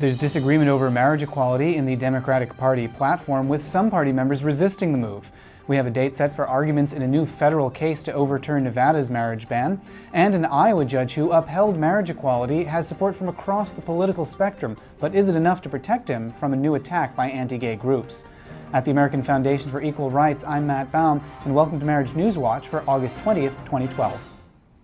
There's disagreement over marriage equality in the Democratic Party platform, with some party members resisting the move. We have a date set for arguments in a new federal case to overturn Nevada's marriage ban, and an Iowa judge who upheld marriage equality has support from across the political spectrum, but is it enough to protect him from a new attack by anti-gay groups? At the American Foundation for Equal Rights, I'm Matt Baum, and welcome to Marriage News Watch for August 20th, 2012.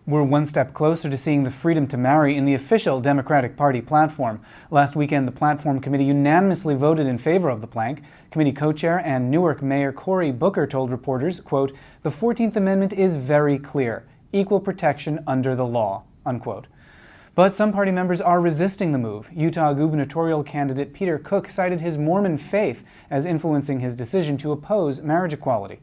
We're one step closer to seeing the freedom to marry in the official Democratic Party platform. Last weekend, the platform committee unanimously voted in favor of the plank. Committee co-chair and Newark Mayor Cory Booker told reporters, quote, the 14th Amendment is very clear, equal protection under the law, unquote. But some party members are resisting the move. Utah gubernatorial candidate Peter Cooke cited his Mormon faith as influencing his decision to oppose marriage equality.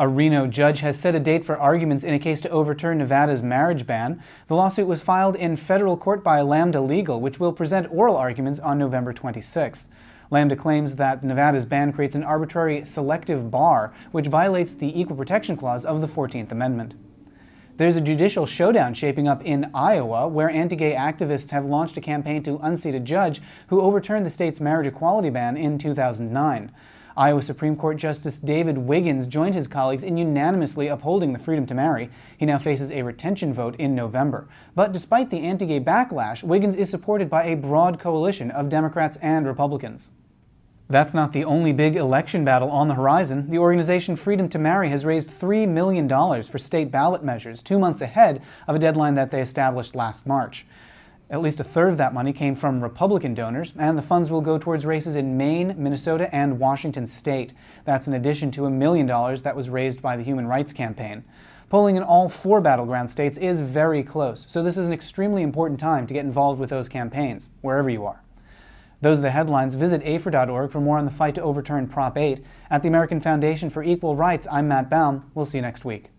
A Reno judge has set a date for arguments in a case to overturn Nevada's marriage ban. The lawsuit was filed in federal court by Lambda Legal, which will present oral arguments on November 26th. Lambda claims that Nevada's ban creates an arbitrary selective bar, which violates the Equal Protection Clause of the 14th Amendment. There's a judicial showdown shaping up in Iowa, where anti-gay activists have launched a campaign to unseat a judge who overturned the state's marriage equality ban in 2009. Iowa Supreme Court Justice David Wiggins joined his colleagues in unanimously upholding the freedom to marry. He now faces a retention vote in November. But despite the anti-gay backlash, Wiggins is supported by a broad coalition of Democrats and Republicans. That's not the only big election battle on the horizon. The organization Freedom to Marry has raised $3 million for state ballot measures, two months ahead of a deadline that they established last March. At least a third of that money came from Republican donors, and the funds will go towards races in Maine, Minnesota, and Washington state. That's in addition to a million dollars that was raised by the Human Rights Campaign. Polling in all four battleground states is very close, so this is an extremely important time to get involved with those campaigns, wherever you are. Those are the headlines. Visit AFER.org for more on the fight to overturn Prop 8. At the American Foundation for Equal Rights, I'm Matt Baum. We'll see you next week.